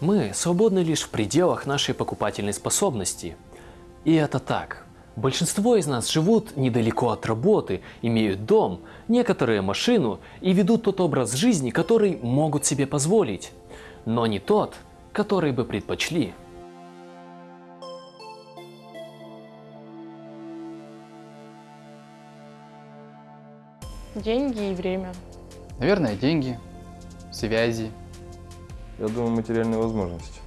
Мы свободны лишь в пределах нашей покупательной способности. И это так. Большинство из нас живут недалеко от работы, имеют дом, некоторые машину и ведут тот образ жизни, который могут себе позволить, но не тот, который бы предпочли. Деньги и время. Наверное, деньги, связи. Я думаю, материальные возможности.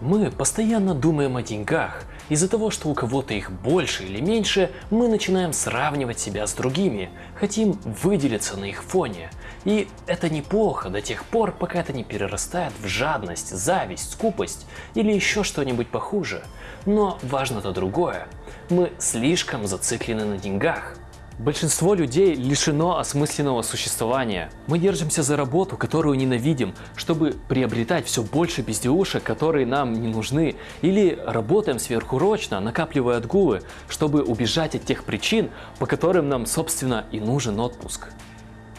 Мы постоянно думаем о деньгах. Из-за того, что у кого-то их больше или меньше, мы начинаем сравнивать себя с другими, хотим выделиться на их фоне. И это неплохо до тех пор, пока это не перерастает в жадность, зависть, скупость или еще что-нибудь похуже. Но важно-то другое. Мы слишком зациклены на деньгах. Большинство людей лишено осмысленного существования. Мы держимся за работу, которую ненавидим, чтобы приобретать все больше безделушек, которые нам не нужны, или работаем сверхурочно, накапливая отгулы, чтобы убежать от тех причин, по которым нам, собственно, и нужен отпуск.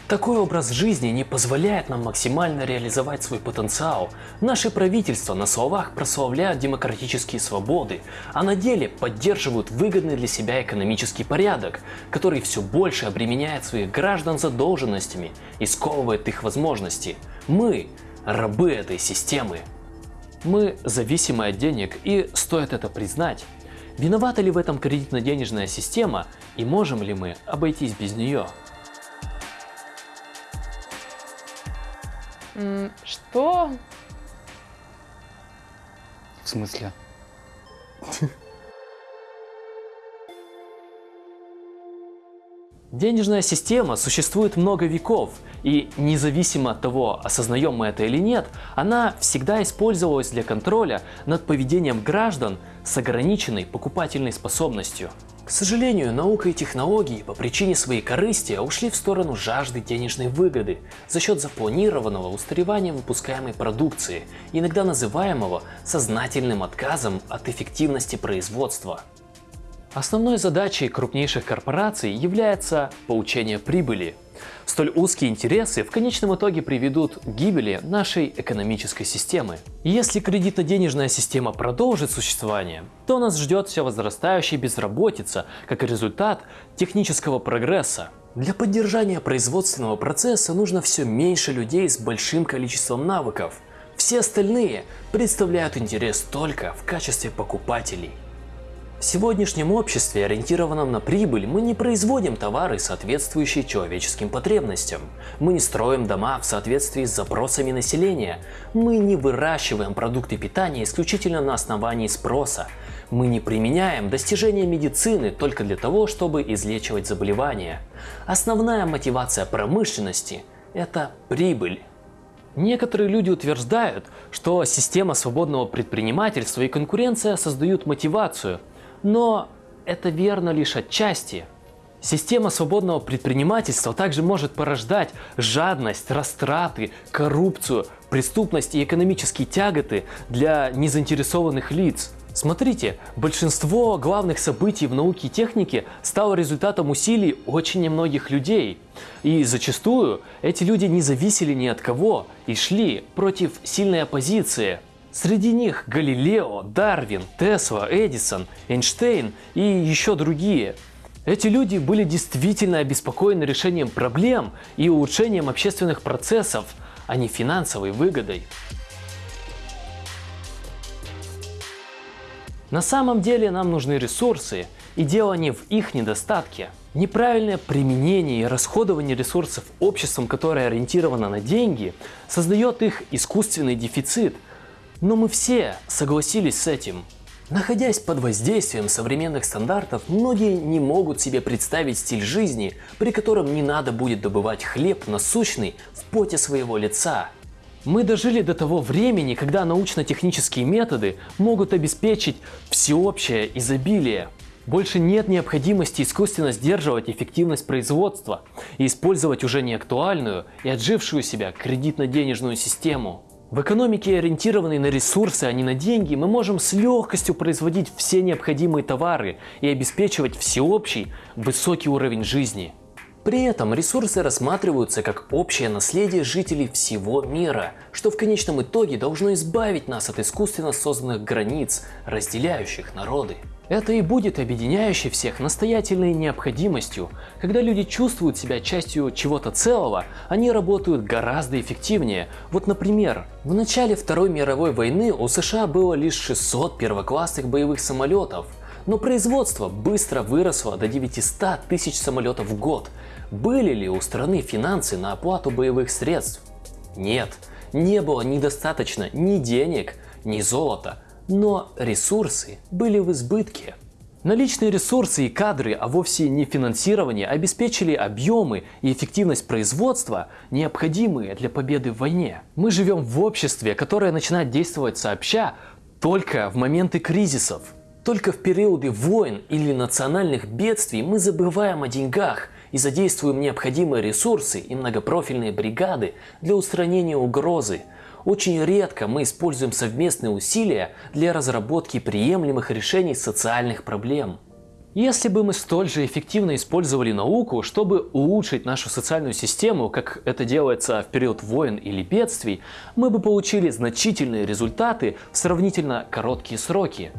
Такой образ жизни не позволяет нам максимально реализовать свой потенциал. Наши правительства на словах прославляют демократические свободы, а на деле поддерживают выгодный для себя экономический порядок, который все больше обременяет своих граждан задолженностями и сковывает их возможности. Мы – рабы этой системы. Мы зависимы от денег и стоит это признать. Виновата ли в этом кредитно-денежная система и можем ли мы обойтись без нее? Что? В смысле? Денежная система существует много веков, и независимо от того, осознаем мы это или нет, она всегда использовалась для контроля над поведением граждан с ограниченной покупательной способностью. К сожалению, наука и технологии по причине своей корысти ушли в сторону жажды денежной выгоды за счет запланированного устаревания выпускаемой продукции, иногда называемого сознательным отказом от эффективности производства. Основной задачей крупнейших корпораций является получение прибыли. Столь узкие интересы в конечном итоге приведут к гибели нашей экономической системы. Если кредитно-денежная система продолжит существование, то нас ждет все возрастающая безработица как результат технического прогресса. Для поддержания производственного процесса нужно все меньше людей с большим количеством навыков. Все остальные представляют интерес только в качестве покупателей. В сегодняшнем обществе, ориентированном на прибыль, мы не производим товары, соответствующие человеческим потребностям. Мы не строим дома в соответствии с запросами населения. Мы не выращиваем продукты питания исключительно на основании спроса. Мы не применяем достижения медицины только для того, чтобы излечивать заболевания. Основная мотивация промышленности – это прибыль. Некоторые люди утверждают, что система свободного предпринимательства и конкуренция создают мотивацию – но это верно лишь отчасти. Система свободного предпринимательства также может порождать жадность, растраты, коррупцию, преступность и экономические тяготы для незаинтересованных лиц. Смотрите, большинство главных событий в науке и технике стало результатом усилий очень немногих людей. И зачастую эти люди не зависели ни от кого и шли против сильной оппозиции. Среди них Галилео, Дарвин, Тесла, Эдисон, Эйнштейн и еще другие. Эти люди были действительно обеспокоены решением проблем и улучшением общественных процессов, а не финансовой выгодой. На самом деле нам нужны ресурсы, и дело не в их недостатке. Неправильное применение и расходование ресурсов обществом, которое ориентировано на деньги, создает их искусственный дефицит – но мы все согласились с этим. Находясь под воздействием современных стандартов, многие не могут себе представить стиль жизни, при котором не надо будет добывать хлеб насущный в поте своего лица. Мы дожили до того времени, когда научно-технические методы могут обеспечить всеобщее изобилие. Больше нет необходимости искусственно сдерживать эффективность производства и использовать уже неактуальную и отжившую себя кредитно-денежную систему. В экономике, ориентированной на ресурсы, а не на деньги, мы можем с легкостью производить все необходимые товары и обеспечивать всеобщий высокий уровень жизни. При этом ресурсы рассматриваются как общее наследие жителей всего мира, что в конечном итоге должно избавить нас от искусственно созданных границ, разделяющих народы. Это и будет объединяющей всех настоятельной необходимостью. Когда люди чувствуют себя частью чего-то целого, они работают гораздо эффективнее. Вот, например, в начале Второй мировой войны у США было лишь 600 первоклассных боевых самолетов, но производство быстро выросло до 900 тысяч самолетов в год. Были ли у страны финансы на оплату боевых средств? Нет, не было недостаточно ни денег, ни золота, но ресурсы были в избытке. Наличные ресурсы и кадры, а вовсе не финансирование, обеспечили объемы и эффективность производства, необходимые для победы в войне. Мы живем в обществе, которое начинает действовать сообща только в моменты кризисов. Только в периоды войн или национальных бедствий мы забываем о деньгах и задействуем необходимые ресурсы и многопрофильные бригады для устранения угрозы. Очень редко мы используем совместные усилия для разработки приемлемых решений социальных проблем. Если бы мы столь же эффективно использовали науку, чтобы улучшить нашу социальную систему, как это делается в период войн или бедствий, мы бы получили значительные результаты в сравнительно короткие сроки.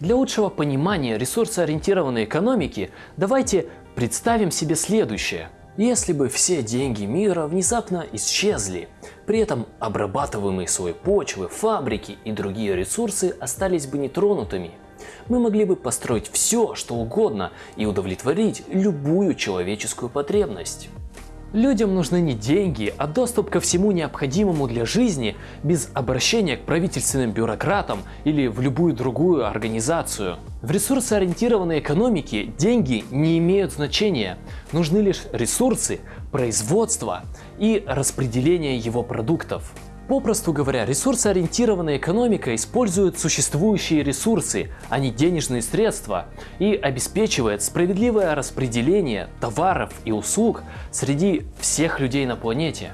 Для лучшего понимания ресурсоориентированной экономики давайте представим себе следующее. Если бы все деньги мира внезапно исчезли, при этом обрабатываемые слой почвы, фабрики и другие ресурсы остались бы нетронутыми, мы могли бы построить все, что угодно и удовлетворить любую человеческую потребность. Людям нужны не деньги, а доступ ко всему необходимому для жизни без обращения к правительственным бюрократам или в любую другую организацию. В ресурсоориентированной экономике деньги не имеют значения. Нужны лишь ресурсы, производство и распределение его продуктов. Попросту говоря, ресурсоориентированная экономика использует существующие ресурсы, а не денежные средства, и обеспечивает справедливое распределение товаров и услуг среди всех людей на планете.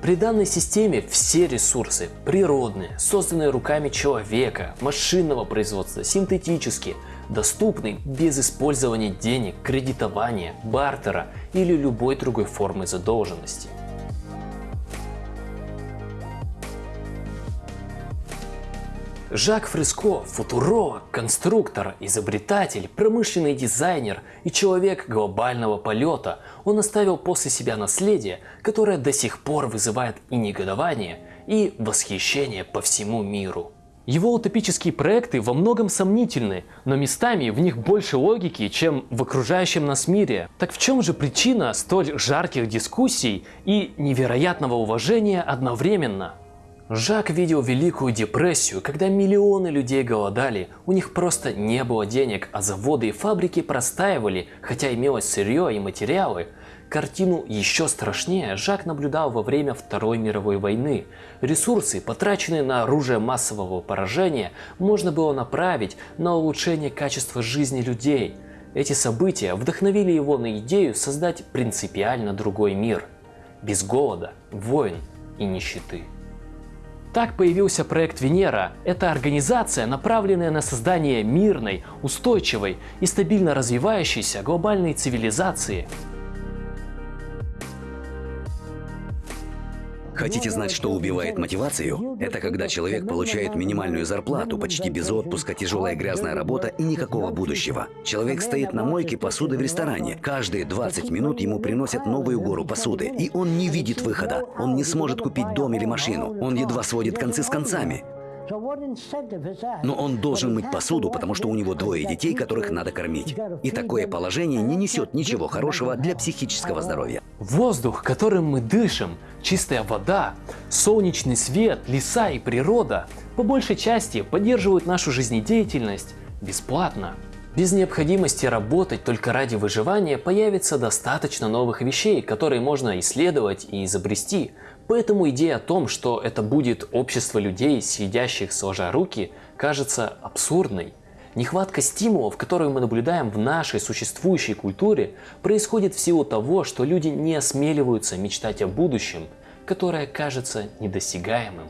При данной системе все ресурсы природные, созданные руками человека, машинного производства, синтетические, доступны без использования денег, кредитования, бартера или любой другой формы задолженности. Жак Фреско – футуролог, конструктор, изобретатель, промышленный дизайнер и человек глобального полета. Он оставил после себя наследие, которое до сих пор вызывает и негодование, и восхищение по всему миру. Его утопические проекты во многом сомнительны, но местами в них больше логики, чем в окружающем нас мире. Так в чем же причина столь жарких дискуссий и невероятного уважения одновременно? Жак видел Великую депрессию, когда миллионы людей голодали, у них просто не было денег, а заводы и фабрики простаивали, хотя имелось сырье и материалы. Картину еще страшнее Жак наблюдал во время Второй мировой войны. Ресурсы, потраченные на оружие массового поражения, можно было направить на улучшение качества жизни людей. Эти события вдохновили его на идею создать принципиально другой мир. Без голода, войн и нищеты. Так появился проект Венера. Это организация, направленная на создание мирной, устойчивой и стабильно развивающейся глобальной цивилизации. Хотите знать, что убивает мотивацию? Это когда человек получает минимальную зарплату, почти без отпуска, тяжелая грязная работа и никакого будущего. Человек стоит на мойке посуды в ресторане. Каждые 20 минут ему приносят новую гору посуды. И он не видит выхода. Он не сможет купить дом или машину. Он едва сводит концы с концами. Но он должен мыть посуду, потому что у него двое детей, которых надо кормить. И такое положение не несет ничего хорошего для психического здоровья. Воздух, которым мы дышим, чистая вода, солнечный свет, леса и природа по большей части поддерживают нашу жизнедеятельность бесплатно. Без необходимости работать только ради выживания появится достаточно новых вещей, которые можно исследовать и изобрести. Поэтому идея о том, что это будет общество людей, сидящих сложа руки, кажется абсурдной. Нехватка стимулов, которую мы наблюдаем в нашей существующей культуре, происходит в силу того, что люди не осмеливаются мечтать о будущем, которое кажется недосягаемым.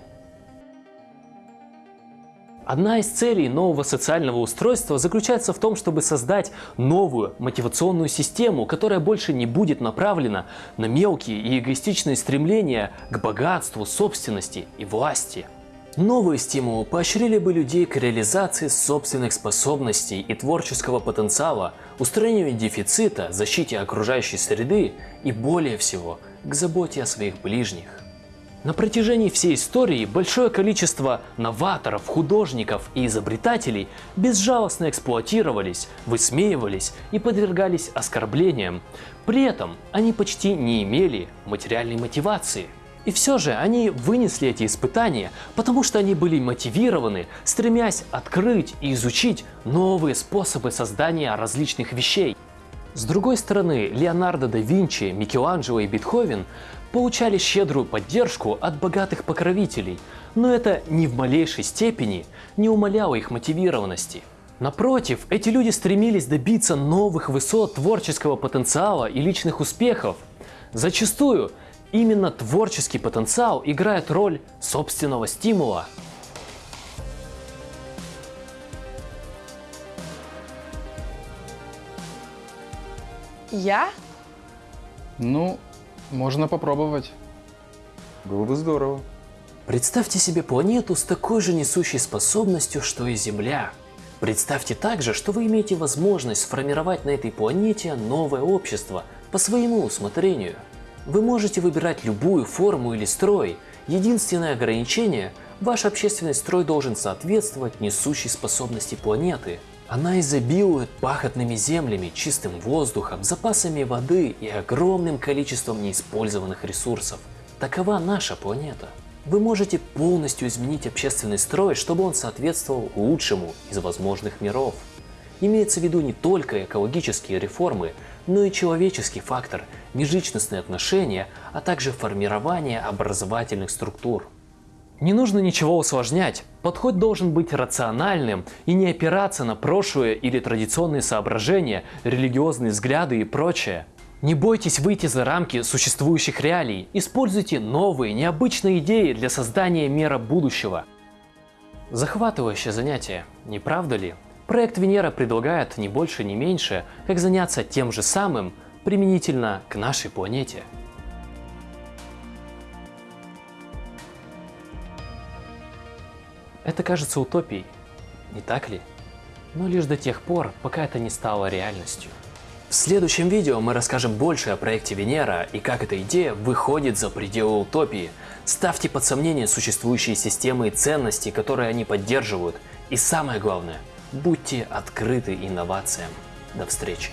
Одна из целей нового социального устройства заключается в том, чтобы создать новую мотивационную систему, которая больше не будет направлена на мелкие и эгоистичные стремления к богатству, собственности и власти. Новые стимулы поощрили бы людей к реализации собственных способностей и творческого потенциала, устранению дефицита, защите окружающей среды и более всего к заботе о своих ближних. На протяжении всей истории большое количество новаторов, художников и изобретателей безжалостно эксплуатировались, высмеивались и подвергались оскорблениям. При этом они почти не имели материальной мотивации. И все же они вынесли эти испытания, потому что они были мотивированы, стремясь открыть и изучить новые способы создания различных вещей. С другой стороны, Леонардо да Винчи, Микеланджело и Бетховен получали щедрую поддержку от богатых покровителей, но это ни в малейшей степени не умаляло их мотивированности. Напротив, эти люди стремились добиться новых высот творческого потенциала и личных успехов. Зачастую именно творческий потенциал играет роль собственного стимула. Я? Ну, можно попробовать. Было бы здорово. Представьте себе планету с такой же несущей способностью, что и Земля. Представьте также, что вы имеете возможность сформировать на этой планете новое общество по своему усмотрению. Вы можете выбирать любую форму или строй. Единственное ограничение – ваш общественный строй должен соответствовать несущей способности планеты. Она изобилует пахотными землями, чистым воздухом, запасами воды и огромным количеством неиспользованных ресурсов. Такова наша планета. Вы можете полностью изменить общественный строй, чтобы он соответствовал лучшему из возможных миров. Имеется в виду не только экологические реформы, но и человеческий фактор, межличностные отношения, а также формирование образовательных структур. Не нужно ничего усложнять. Подход должен быть рациональным и не опираться на прошлое или традиционные соображения, религиозные взгляды и прочее. Не бойтесь выйти за рамки существующих реалий. Используйте новые, необычные идеи для создания мира будущего. Захватывающее занятие, не правда ли? Проект Венера предлагает не больше, не меньше, как заняться тем же самым применительно к нашей планете. Это кажется утопией, не так ли? Но лишь до тех пор, пока это не стало реальностью. В следующем видео мы расскажем больше о проекте Венера и как эта идея выходит за пределы утопии. Ставьте под сомнение существующие системы и ценности, которые они поддерживают. И самое главное, будьте открыты инновациям. До встречи!